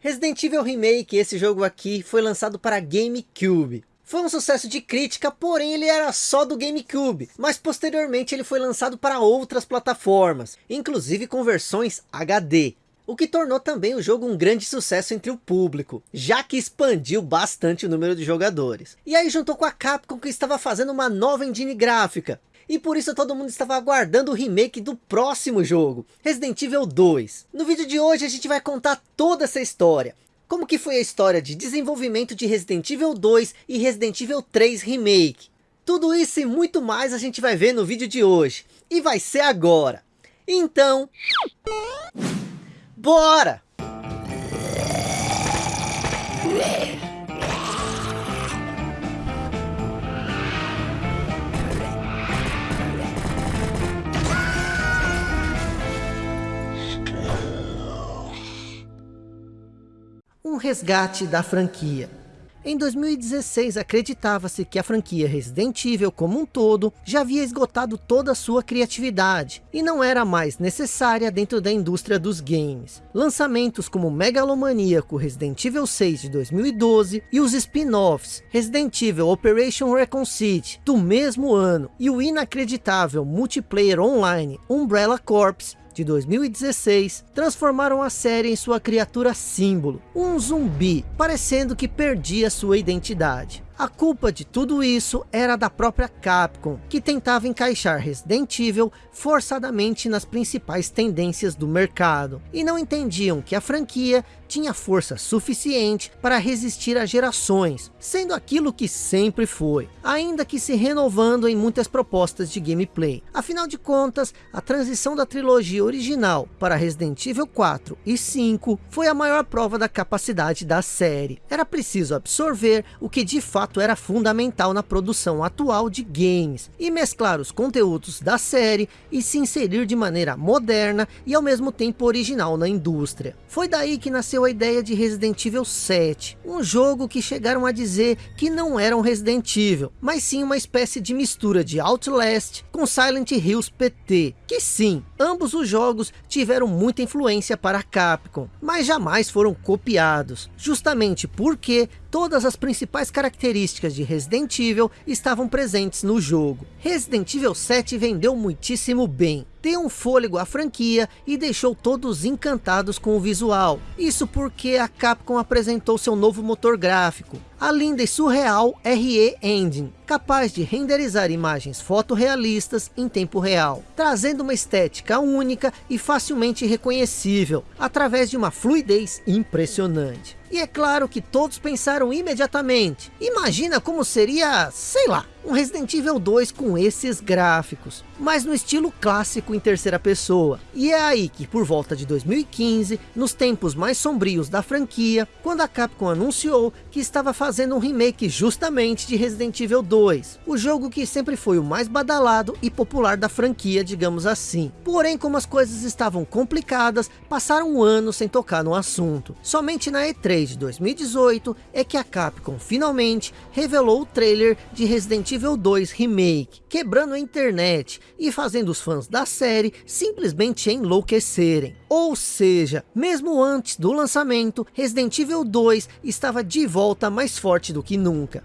Resident Evil Remake, esse jogo aqui, foi lançado para GameCube. Foi um sucesso de crítica, porém ele era só do GameCube, mas posteriormente ele foi lançado para outras plataformas, inclusive com versões HD. O que tornou também o jogo um grande sucesso entre o público, já que expandiu bastante o número de jogadores. E aí juntou com a Capcom que estava fazendo uma nova engine gráfica, e por isso todo mundo estava aguardando o remake do próximo jogo, Resident Evil 2. No vídeo de hoje a gente vai contar toda essa história, como que foi a história de desenvolvimento de Resident Evil 2 e Resident Evil 3 Remake. Tudo isso e muito mais a gente vai ver no vídeo de hoje, e vai ser agora. Então, bora! Um resgate da franquia. Em 2016 acreditava-se que a franquia Resident Evil como um todo já havia esgotado toda a sua criatividade e não era mais necessária dentro da indústria dos games. Lançamentos como o megalomaníaco Resident Evil 6 de 2012 e os spin-offs Resident Evil Operation Recon City do mesmo ano e o inacreditável multiplayer online Umbrella Corps de 2016, transformaram a série em sua criatura símbolo, um zumbi, parecendo que perdia sua identidade. A culpa de tudo isso era da própria Capcom, que tentava encaixar Resident Evil forçadamente nas principais tendências do mercado, e não entendiam que a franquia tinha força suficiente para resistir a gerações, sendo aquilo que sempre foi, ainda que se renovando em muitas propostas de gameplay. Afinal de contas, a transição da trilogia original para Resident Evil 4 e 5 foi a maior prova da capacidade da série. Era preciso absorver o que de fato era fundamental na produção atual de games, e mesclar os conteúdos da série e se inserir de maneira moderna e ao mesmo tempo original na indústria. Foi daí que nasceu a ideia de Resident Evil 7, um jogo que chegaram a dizer que não era um Resident Evil, mas sim uma espécie de mistura de Outlast com Silent Hills PT, que sim, ambos os jogos tiveram muita influência para a Capcom, mas jamais foram copiados, justamente porque todas as principais características de Resident Evil estavam presentes no jogo. Resident Evil 7 vendeu muitíssimo bem, deu um fôlego à franquia e deixou todos encantados com o visual. Isso porque a Capcom apresentou seu novo motor gráfico, a linda e surreal RE Engine, capaz de renderizar imagens fotorrealistas em tempo real, trazendo uma estética única e facilmente reconhecível, através de uma fluidez impressionante. E é claro que todos pensaram imediatamente, imagina como seria, sei lá, um Resident Evil 2 com esses gráficos, mas no estilo clássico em terceira pessoa. E é aí que por volta de 2015, nos tempos mais sombrios da franquia, quando a Capcom anunciou que estava fazendo um remake justamente de Resident Evil 2, o jogo que sempre foi o mais badalado e popular da franquia, digamos assim. Porém, como as coisas estavam complicadas, passaram um ano sem tocar no assunto. Somente na E3 de 2018 é que a Capcom finalmente revelou o trailer de Resident Evil Evil 2 Remake, quebrando a internet e fazendo os fãs da série simplesmente enlouquecerem. Ou seja, mesmo antes do lançamento, Resident Evil 2 estava de volta mais forte do que nunca.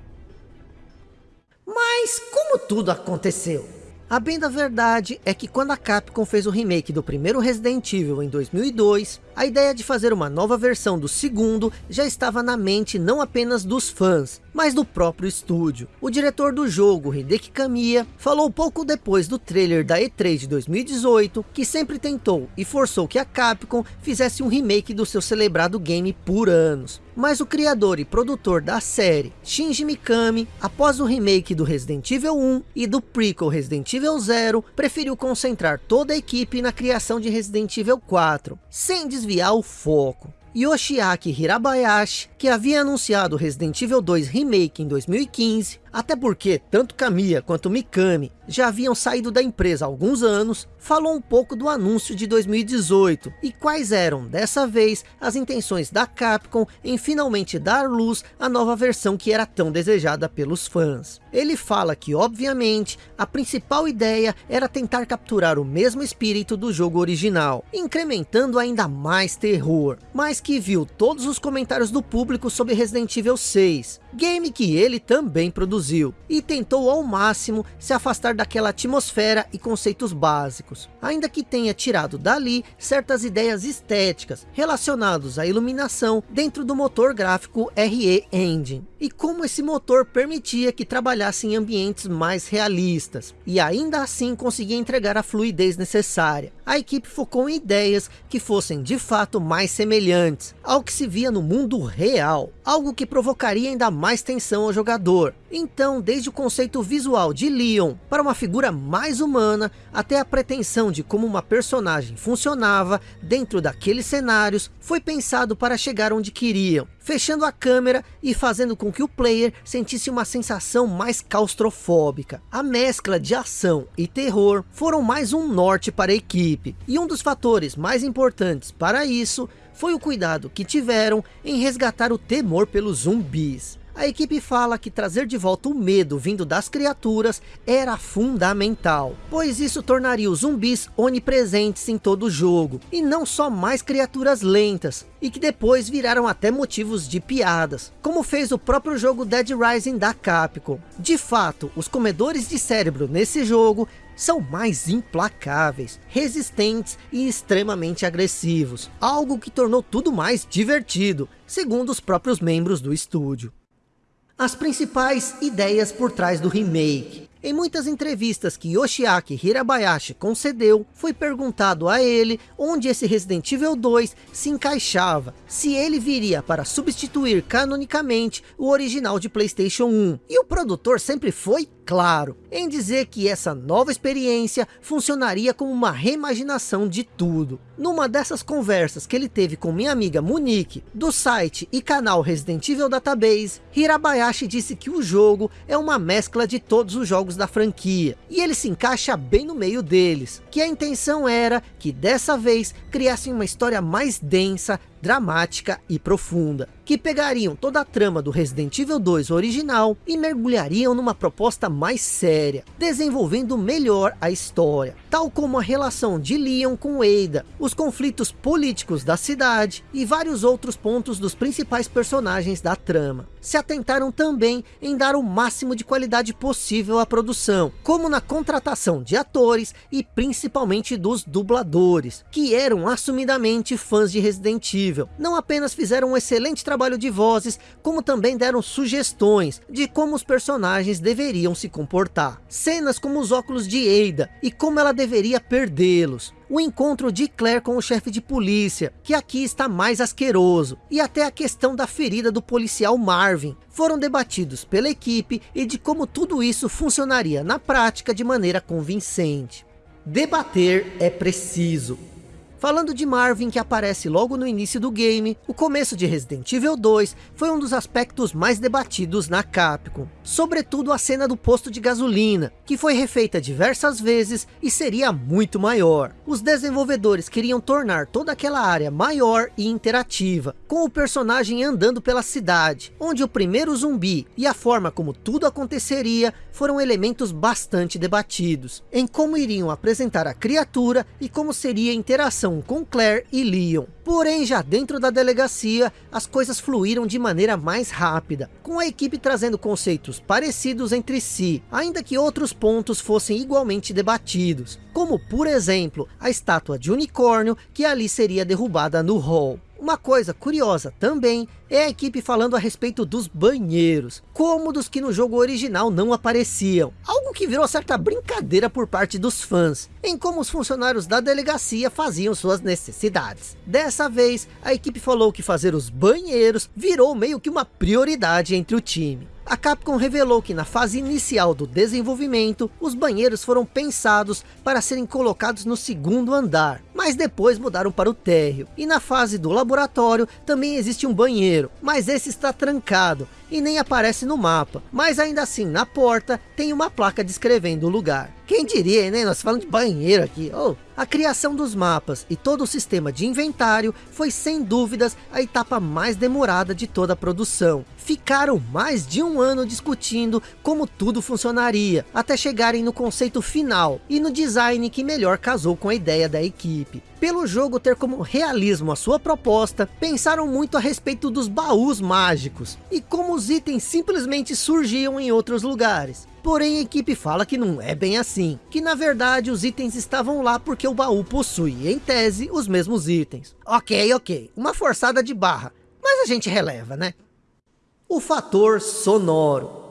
Mas como tudo aconteceu? A bem da verdade é que quando a Capcom fez o remake do primeiro Resident Evil em 2002, a ideia de fazer uma nova versão do segundo já estava na mente não apenas dos fãs, mas do próprio estúdio. O diretor do jogo, Hideki Kamiya, falou pouco depois do trailer da E3 de 2018, que sempre tentou e forçou que a Capcom fizesse um remake do seu celebrado game por anos. Mas o criador e produtor da série, Shinji Mikami, após o remake do Resident Evil 1 e do prequel Resident Evil 0, preferiu concentrar toda a equipe na criação de Resident Evil 4, sem desviar o foco. Yoshiaki Hirabayashi, que havia anunciado Resident Evil 2 Remake em 2015, Até porque tanto Kamiya quanto Mikami já haviam saído da empresa há alguns anos, falou um pouco do anúncio de 2018 e quais eram, dessa vez, as intenções da Capcom em finalmente dar luz à nova versão que era tão desejada pelos fãs. Ele fala que, obviamente, a principal ideia era tentar capturar o mesmo espírito do jogo original, incrementando ainda mais terror, mas que viu todos os comentários do público sobre Resident Evil 6, game que ele também produziu, e tentou ao máximo se afastar daquela atmosfera e conceitos básicos, ainda que tenha tirado dali certas ideias estéticas relacionadas à iluminação dentro do motor gráfico RE Engine, e como esse motor permitia que trabalhasse em ambientes mais realistas, e ainda assim conseguia entregar a fluidez necessária. A equipe focou em ideias que fossem de fato mais semelhantes ao que se via no mundo real, algo que provocaria ainda mais tensão ao jogador. Então, desde o conceito visual de Leon para uma figura mais humana, até a pretensão de como uma personagem funcionava dentro daqueles cenários, foi pensado para chegar onde queriam, fechando a câmera e fazendo com que o player sentisse uma sensação mais claustrofóbica. A mescla de ação e terror foram mais um norte para a equipe, e um dos fatores mais importantes para isso foi o cuidado que tiveram em resgatar o temor pelos zumbis. A equipe fala que trazer de volta o medo vindo das criaturas era fundamental, pois isso tornaria os zumbis onipresentes em todo o jogo, e não só mais criaturas lentas, e que depois viraram até motivos de piadas, como fez o próprio jogo Dead Rising da Capcom. De fato, os comedores de cérebro nesse jogo são mais implacáveis, resistentes e extremamente agressivos, algo que tornou tudo mais divertido, segundo os próprios membros do estúdio. As principais ideias por trás do remake. Em muitas entrevistas que Yoshiaki Hirabayashi concedeu, foi perguntado a ele onde esse Resident Evil 2 se encaixava, se ele viria para substituir canonicamente o original de Playstation 1. E o produtor sempre foi claro em dizer que essa nova experiência funcionaria como uma reimaginação de tudo. Numa dessas conversas que ele teve com minha amiga Monique, do site e canal Resident Evil Database, Hirabayashi disse que o jogo é uma mescla de todos os jogos da franquia, e ele se encaixa bem no meio deles, que a intenção era que dessa vez criassem uma história mais densa, dramática e profunda, que pegariam toda a trama do Resident Evil 2 original e mergulhariam numa proposta mais séria, desenvolvendo melhor a história, tal como a relação de Leon com Ada, os conflitos políticos da cidade e vários outros pontos dos principais personagens da trama. Se atentaram também em dar o máximo de qualidade possível à produção, como na contratação de atores e principalmente dos dubladores, que eram assumidamente fãs de Resident Evil não apenas fizeram um excelente trabalho de vozes, como também deram sugestões de como os personagens deveriam se comportar. Cenas como os óculos de Ada e como ela deveria perdê-los. O encontro de Claire com o chefe de polícia, que aqui está mais asqueroso, e até a questão da ferida do policial Marvin, foram debatidos pela equipe e de como tudo isso funcionaria na prática de maneira convincente. Debater é preciso. Falando de Marvin que aparece logo no início do game, o começo de Resident Evil 2 foi um dos aspectos mais debatidos na Capcom. Sobretudo a cena do posto de gasolina, que foi refeita diversas vezes e seria muito maior. Os desenvolvedores queriam tornar toda aquela área maior e interativa, com o personagem andando pela cidade, onde o primeiro zumbi e a forma como tudo aconteceria foram elementos bastante debatidos, em como iriam apresentar a criatura e como seria a interação com Claire e Leon. Porém, já dentro da delegacia, as coisas fluíram de maneira mais rápida, com a equipe trazendo conceitos parecidos entre si, ainda que outros pontos fossem igualmente debatidos, como por exemplo, a estátua de unicórnio que ali seria derrubada no hall. Uma coisa curiosa também é a equipe falando a respeito dos banheiros, como dos que no jogo original não apareciam. Algo que virou certa brincadeira por parte dos fãs, em como os funcionários da delegacia faziam suas necessidades. Dessa vez, a equipe falou que fazer os banheiros virou meio que uma prioridade entre o time. A Capcom revelou que na fase inicial do desenvolvimento, os banheiros foram pensados para serem colocados no segundo andar, mas depois mudaram para o térreo. E na fase do laboratório também existe um banheiro, mas esse está trancado, e nem aparece no mapa, mas ainda assim na porta tem uma placa descrevendo o lugar. Quem diria, né? Nós falamos de banheiro aqui. Oh, a criação dos mapas e todo o sistema de inventário foi sem dúvidas a etapa mais demorada de toda a produção. Ficaram mais de um ano discutindo como tudo funcionaria, até chegarem no conceito final e no design que melhor casou com a ideia da equipe. Pelo jogo ter como realismo a sua proposta, pensaram muito a respeito dos baús mágicos e como itens simplesmente surgiam em outros lugares. Porém, a equipe fala que não é bem assim, que na verdade os itens estavam lá porque o baú possui, em tese, os mesmos itens. Ok, ok, uma forçada de barra, mas a gente releva, né? O fator sonoro.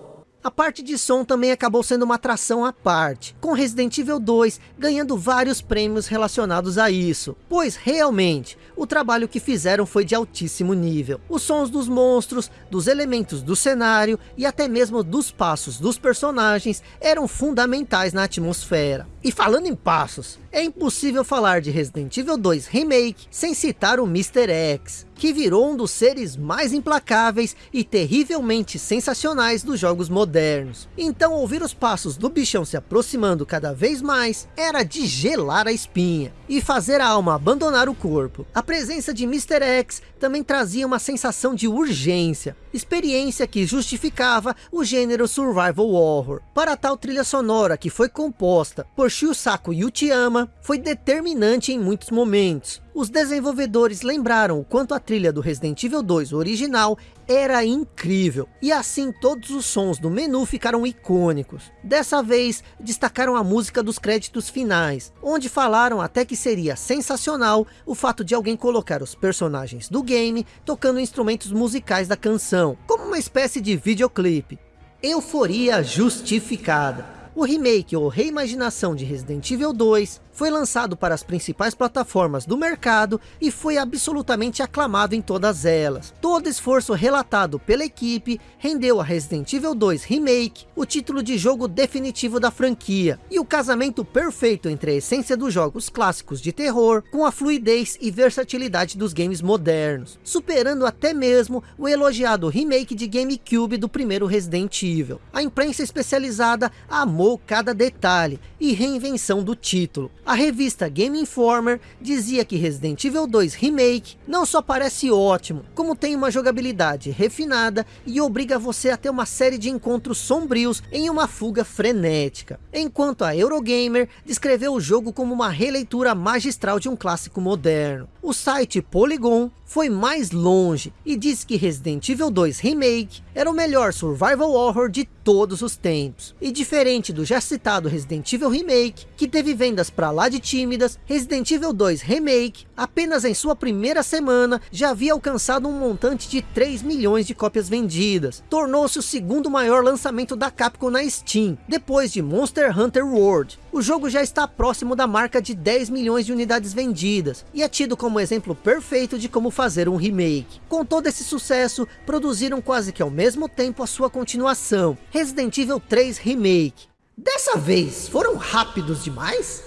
A parte de som também acabou sendo uma atração à parte, com Resident Evil 2 ganhando vários prêmios relacionados a isso, pois realmente, o trabalho que fizeram foi de altíssimo nível. Os sons dos monstros, dos elementos do cenário e até mesmo dos passos dos personagens eram fundamentais na atmosfera. E falando em passos, é impossível falar de Resident Evil 2 Remake sem citar o Mr. X, que virou um dos seres mais implacáveis e terrivelmente sensacionais dos jogos modernos. Então ouvir os passos do bichão se aproximando cada vez mais era de gelar a espinha e fazer a alma abandonar o corpo. A presença de Mr. X também trazia uma sensação de urgência, experiência que justificava o gênero survival horror. Para tal trilha sonora que foi composta por Shusaku Yutiyama, foi determinante em muitos momentos. Os desenvolvedores lembraram o quanto a trilha do Resident Evil 2 original era incrível. E assim todos os sons do menu ficaram icônicos. Dessa vez, destacaram a música dos créditos finais, onde falaram até que seria sensacional o fato de alguém colocar os personagens do game tocando instrumentos musicais da canção, como uma espécie de videoclipe. Euforia justificada. O remake ou reimaginação de Resident Evil 2 foi lançado para as principais plataformas do mercado e foi absolutamente aclamado em todas elas. Todo esforço relatado pela equipe rendeu a Resident Evil 2 Remake o título de jogo definitivo da franquia e o casamento perfeito entre a essência dos jogos clássicos de terror com a fluidez e versatilidade dos games modernos, superando até mesmo o elogiado remake de GameCube do primeiro Resident Evil. A imprensa especializada amou cada detalhe e reinvenção do título, a revista Game Informer dizia que Resident Evil 2 Remake não só parece ótimo, como tem uma jogabilidade refinada e obriga você a ter uma série de encontros sombrios em uma fuga frenética. Enquanto a Eurogamer descreveu o jogo como uma releitura magistral de um clássico moderno. O site Polygon foi mais longe e disse que Resident Evil 2 Remake era o melhor survival horror de todos os tempos. E diferente do já citado Resident Evil Remake, que teve vendas para lá de tímidas, Resident Evil 2 Remake, apenas em sua primeira semana, já havia alcançado um montante de 3 milhões de cópias vendidas. Tornou-se o segundo maior lançamento da Capcom na Steam, depois de Monster Hunter World. O jogo já está próximo da marca de 10 milhões de unidades vendidas, e é tido como exemplo perfeito de como fazer um remake. Com todo esse sucesso, produziram quase que ao mesmo tempo a sua continuação, Resident Evil 3 Remake. Dessa vez, foram rápidos demais?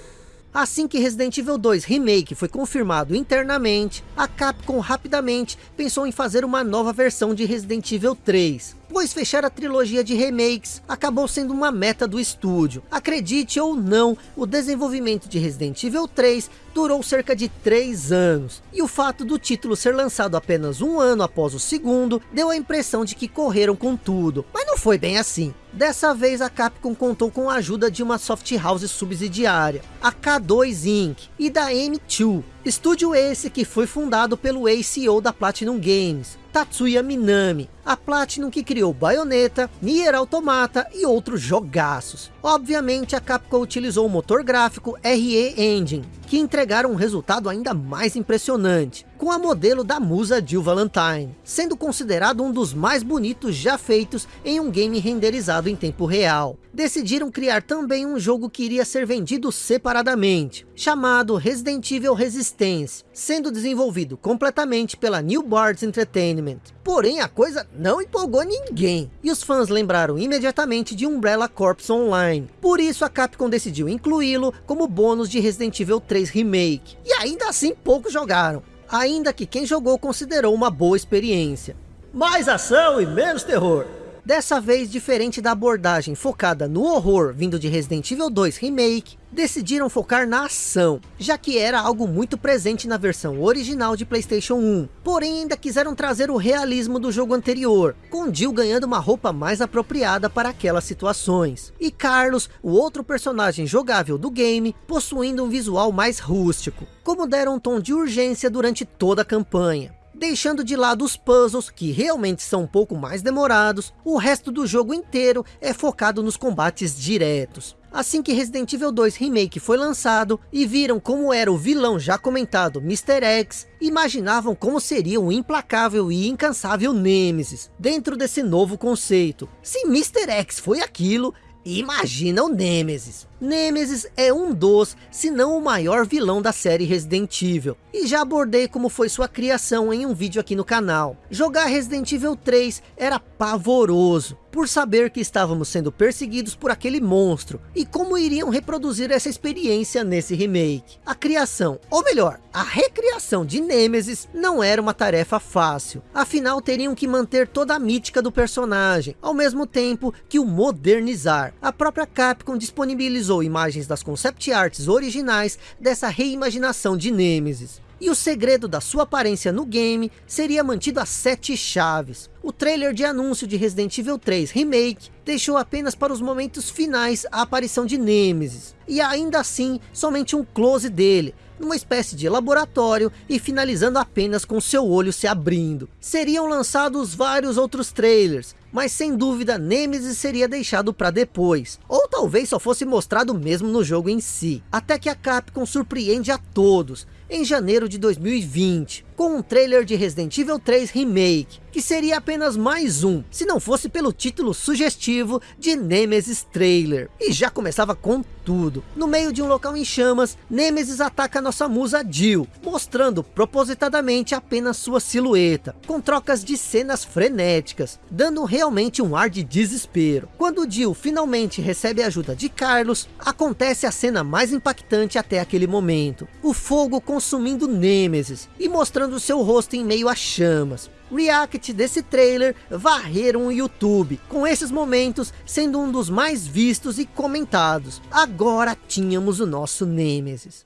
Assim que Resident Evil 2 Remake foi confirmado internamente, a Capcom rapidamente pensou em fazer uma nova versão de Resident Evil 3 pois fechar a trilogia de remakes acabou sendo uma meta do estúdio. Acredite ou não, o desenvolvimento de Resident Evil 3 durou cerca de 3 anos, e o fato do título ser lançado apenas um ano após o segundo, deu a impressão de que correram com tudo, mas não foi bem assim. Dessa vez a Capcom contou com a ajuda de uma soft house subsidiária, a K2 Inc. e da M2, estúdio esse que foi fundado pelo ex-CEO da Platinum Games, Tatsuya Minami, a Platinum que criou Bayonetta, Nier Automata e outros jogaços. Obviamente a Capcom utilizou o motor gráfico RE Engine, que entregaram um resultado ainda mais impressionante, com a modelo da musa Jill Valentine, sendo considerado um dos mais bonitos já feitos em um game renderizado em tempo real. Decidiram criar também um jogo que iria ser vendido separadamente, chamado Resident Evil Resistance, sendo desenvolvido completamente pela New Bards Entertainment. Porém a coisa não empolgou ninguém, e os fãs lembraram imediatamente de Umbrella Corps Online. Por isso a Capcom decidiu incluí-lo como bônus de Resident Evil 3 Remake. E ainda assim poucos jogaram, ainda que quem jogou considerou uma boa experiência. mais ação e menos terror. Dessa vez, diferente da abordagem focada no horror vindo de Resident Evil 2 Remake, decidiram focar na ação, já que era algo muito presente na versão original de Playstation 1. Porém, ainda quiseram trazer o realismo do jogo anterior, com Jill ganhando uma roupa mais apropriada para aquelas situações. E Carlos, o outro personagem jogável do game, possuindo um visual mais rústico, como deram um tom de urgência durante toda a campanha. Deixando de lado os puzzles, que realmente são um pouco mais demorados, o resto do jogo inteiro é focado nos combates diretos. Assim que Resident Evil 2 Remake foi lançado e viram como era o vilão já comentado Mr. X, imaginavam como seria o implacável e incansável Nemesis dentro desse novo conceito. Se Mr. X foi aquilo, imagina o Nemesis. Nemesis é um dos, se não o maior vilão da série Resident Evil. E já abordei como foi sua criação em um vídeo aqui no canal. Jogar Resident Evil 3 era pavoroso, por saber que estávamos sendo perseguidos por aquele monstro, e como iriam reproduzir essa experiência nesse remake. A criação, ou melhor, a recriação de Nemesis não era uma tarefa fácil, afinal teriam que manter toda a mítica do personagem, ao mesmo tempo que o modernizar. A própria Capcom disponibilizou utilizou imagens das concept arts originais dessa reimaginação de Nemesis. E o segredo da sua aparência no game seria mantido a sete chaves. O trailer de anúncio de Resident Evil 3 Remake deixou apenas para os momentos finais a aparição de Nemesis. E ainda assim, somente um close dele, numa espécie de laboratório e finalizando apenas com seu olho se abrindo. Seriam lançados vários outros trailers, mas sem dúvida Nemesis seria deixado para depois, ou talvez só fosse mostrado mesmo no jogo em si, até que a Capcom surpreende a todos, em janeiro de 2020, com um trailer de Resident Evil 3 Remake, que seria apenas mais um, se não fosse pelo título sugestivo de Nemesis Trailer. E já começava com tudo. No meio de um local em chamas, Nemesis ataca nossa musa Jill, mostrando propositadamente apenas sua silhueta, com trocas de cenas frenéticas, dando realmente um ar de desespero. Quando Jill finalmente recebe a ajuda de Carlos, acontece a cena mais impactante até aquele momento. O fogo consumindo Nemesis e mostrando seu rosto em meio a chamas react desse trailer varreram o YouTube, com esses momentos sendo um dos mais vistos e comentados. Agora tínhamos o nosso Nemesis.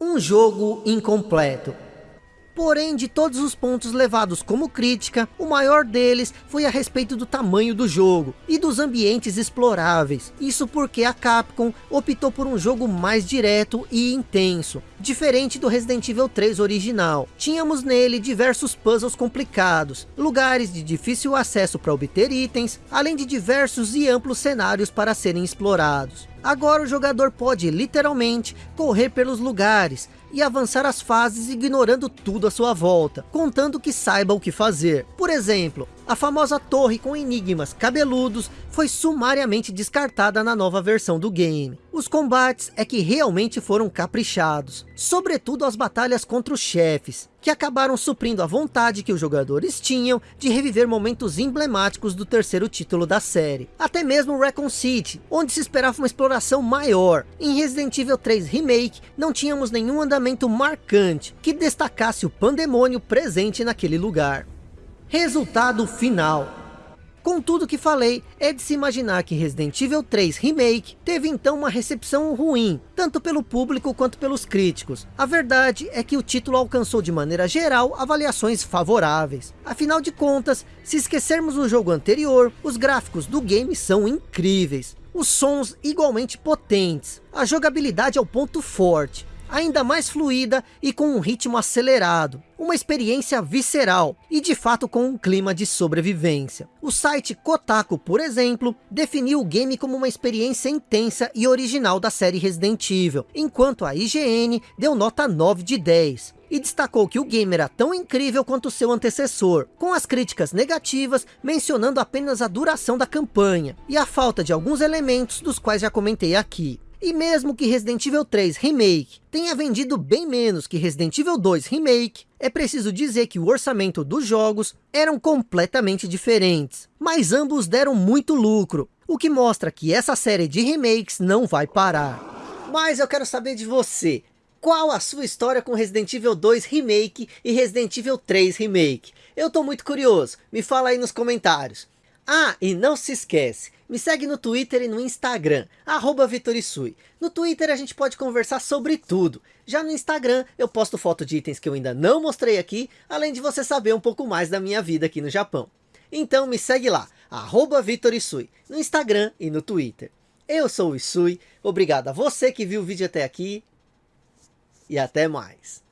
Um jogo incompleto. Porém, de todos os pontos levados como crítica, o maior deles foi a respeito do tamanho do jogo e dos ambientes exploráveis. Isso porque a Capcom optou por um jogo mais direto e intenso, diferente do Resident Evil 3 original. Tínhamos nele diversos puzzles complicados, lugares de difícil acesso para obter itens, além de diversos e amplos cenários para serem explorados. Agora o jogador pode literalmente correr pelos lugares, e avançar as fases ignorando tudo à sua volta, contando que saiba o que fazer. Por exemplo, a famosa torre com enigmas cabeludos foi sumariamente descartada na nova versão do game. Os combates é que realmente foram caprichados, sobretudo as batalhas contra os chefes, que acabaram suprindo a vontade que os jogadores tinham de reviver momentos emblemáticos do terceiro título da série. Até mesmo Recon City, onde se esperava uma exploração maior. Em Resident Evil 3 Remake, não tínhamos nenhum andamento marcante que destacasse o pandemônio presente naquele lugar. Resultado final. Com tudo que falei, é de se imaginar que Resident Evil 3 Remake teve então uma recepção ruim, tanto pelo público quanto pelos críticos. A verdade é que o título alcançou de maneira geral avaliações favoráveis. Afinal de contas, se esquecermos o jogo anterior, os gráficos do game são incríveis. Os sons igualmente potentes, a jogabilidade é o ponto forte, ainda mais fluida e com um ritmo acelerado. Uma experiência visceral e de fato com um clima de sobrevivência. O site Kotaku, por exemplo, definiu o game como uma experiência intensa e original da série Resident Evil, enquanto a IGN deu nota 9 de 10 e destacou que o game era tão incrível quanto seu antecessor, com as críticas negativas mencionando apenas a duração da campanha e a falta de alguns elementos dos quais já comentei aqui. E mesmo que Resident Evil 3 Remake tenha vendido bem menos que Resident Evil 2 Remake, é preciso dizer que o orçamento dos jogos eram completamente diferentes, mas ambos deram muito lucro, o que mostra que essa série de remakes não vai parar. Mas eu quero saber de você, qual a sua história com Resident Evil 2 Remake e Resident Evil 3 Remake? Eu tô muito curioso, me fala aí nos comentários. Ah, e não se esquece, me segue no Twitter e no Instagram, arroba Vitorisui. No Twitter a gente pode conversar sobre tudo. Já no Instagram eu posto foto de itens que eu ainda não mostrei aqui, além de você saber um pouco mais da minha vida aqui no Japão. Então me segue lá, arroba Vitorisui, no Instagram e no Twitter. Eu sou o Isui, obrigado a você que viu o vídeo até aqui e até mais.